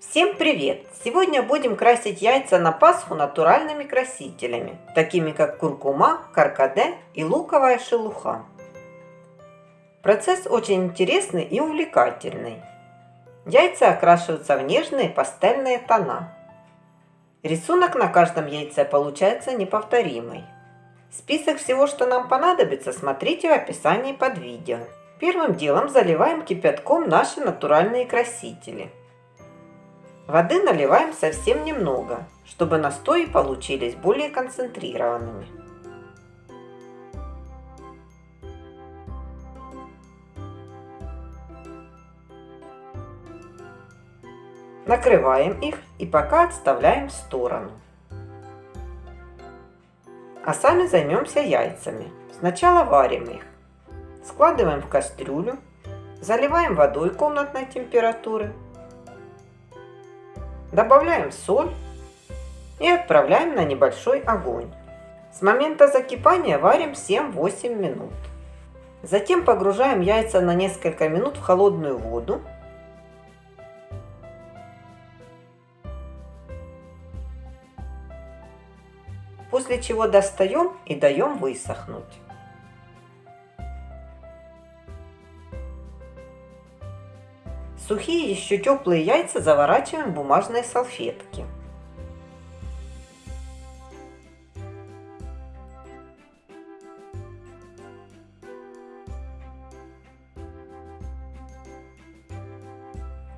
Всем привет! Сегодня будем красить яйца на Пасху натуральными красителями, такими как куркума, каркаде и луковая шелуха. Процесс очень интересный и увлекательный. Яйца окрашиваются в нежные пастельные тона. Рисунок на каждом яйце получается неповторимый. Список всего, что нам понадобится, смотрите в описании под видео. Первым делом заливаем кипятком наши натуральные красители. Воды наливаем совсем немного, чтобы настои получились более концентрированными. Накрываем их и пока отставляем в сторону. А сами займемся яйцами. Сначала варим их. Складываем в кастрюлю, заливаем водой комнатной температуры, добавляем соль и отправляем на небольшой огонь. С момента закипания варим 7-8 минут. Затем погружаем яйца на несколько минут в холодную воду после чего достаем и даем высохнуть. Сухие еще теплые яйца заворачиваем в бумажные салфетки.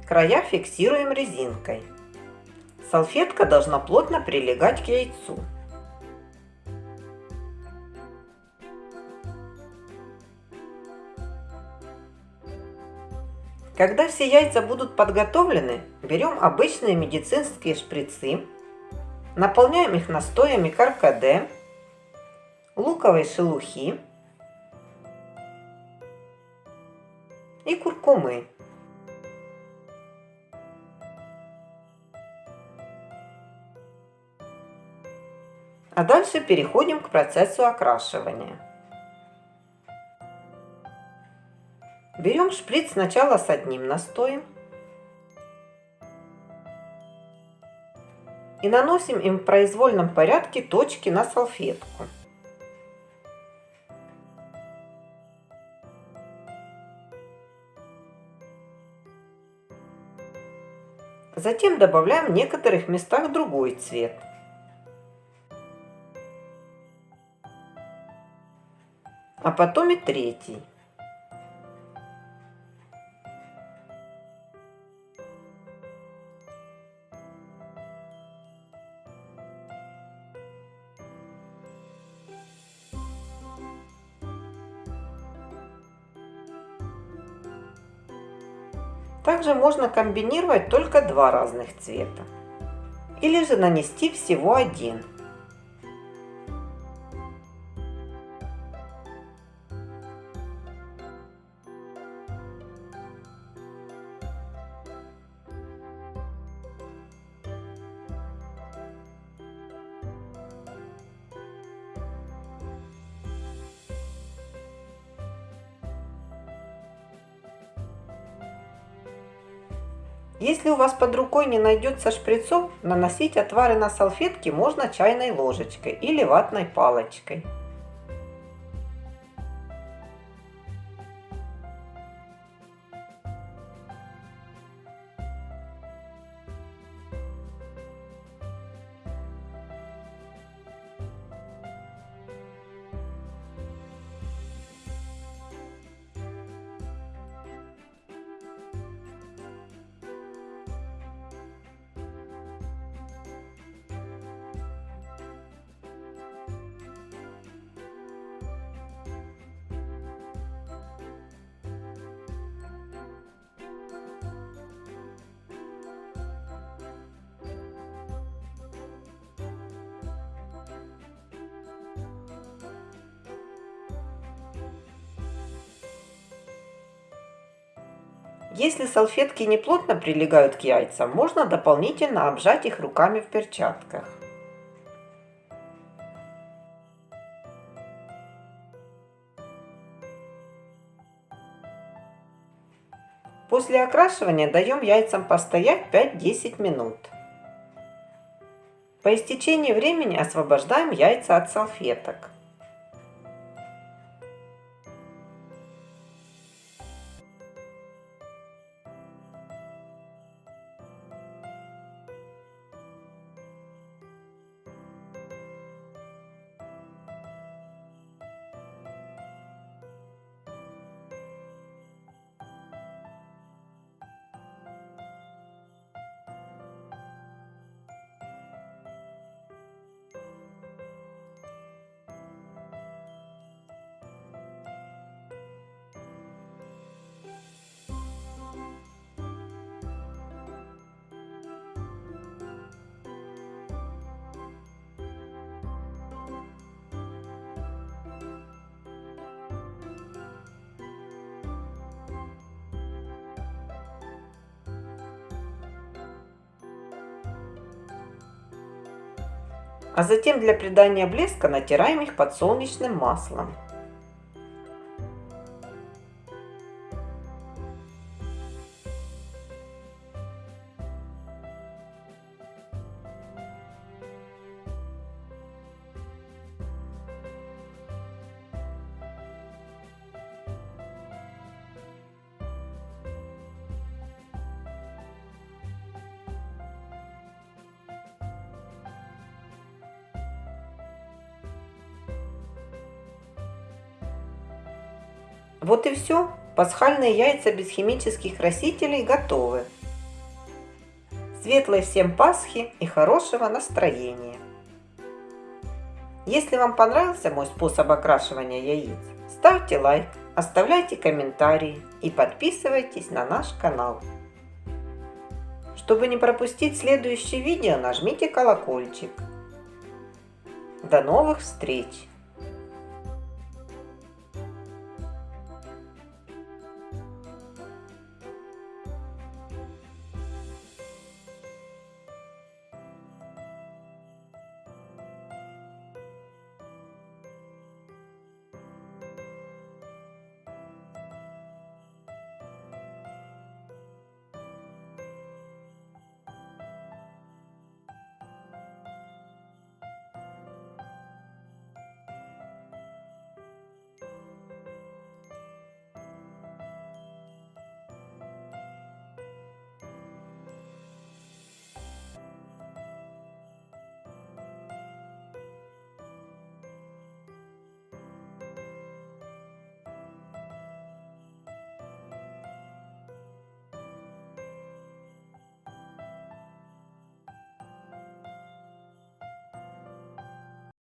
Края фиксируем резинкой. Салфетка должна плотно прилегать к яйцу. Когда все яйца будут подготовлены, берем обычные медицинские шприцы, наполняем их настоями каркаде, луковой шелухи и куркумы. А дальше переходим к процессу окрашивания. Берем шприц сначала с одним настоем и наносим им в произвольном порядке точки на салфетку. Затем добавляем в некоторых местах другой цвет. А потом и третий. Также можно комбинировать только два разных цвета. Или же нанести всего один. Если у вас под рукой не найдется шприцов, наносить отвары на салфетки можно чайной ложечкой или ватной палочкой. Если салфетки не плотно прилегают к яйцам, можно дополнительно обжать их руками в перчатках. После окрашивания даем яйцам постоять 5-10 минут. По истечении времени освобождаем яйца от салфеток. А затем для придания блеска натираем их подсолнечным маслом. Вот и все. Пасхальные яйца без химических красителей готовы. Светлой всем Пасхи и хорошего настроения! Если вам понравился мой способ окрашивания яиц, ставьте лайк, оставляйте комментарии и подписывайтесь на наш канал. Чтобы не пропустить следующее видео, нажмите колокольчик. До новых встреч!